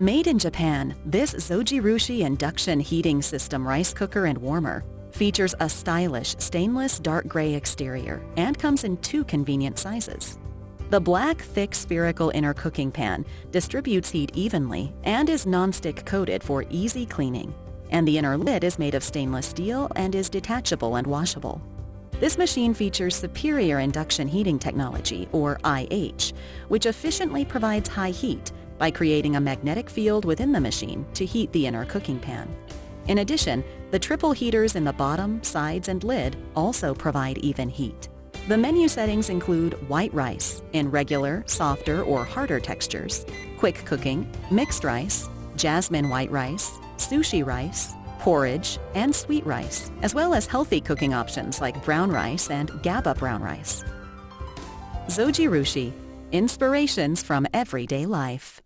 Made in Japan, this Zojirushi induction heating system rice cooker and warmer features a stylish stainless dark gray exterior and comes in two convenient sizes. The black, thick spherical inner cooking pan distributes heat evenly and is nonstick coated for easy cleaning. And the inner lid is made of stainless steel and is detachable and washable. This machine features superior induction heating technology, or IH, which efficiently provides high heat by creating a magnetic field within the machine to heat the inner cooking pan. In addition, the triple heaters in the bottom, sides, and lid also provide even heat. The menu settings include white rice in regular, softer, or harder textures, quick cooking, mixed rice, jasmine white rice, sushi rice, porridge, and sweet rice, as well as healthy cooking options like brown rice and GABA brown rice. Zojirushi, inspirations from everyday life.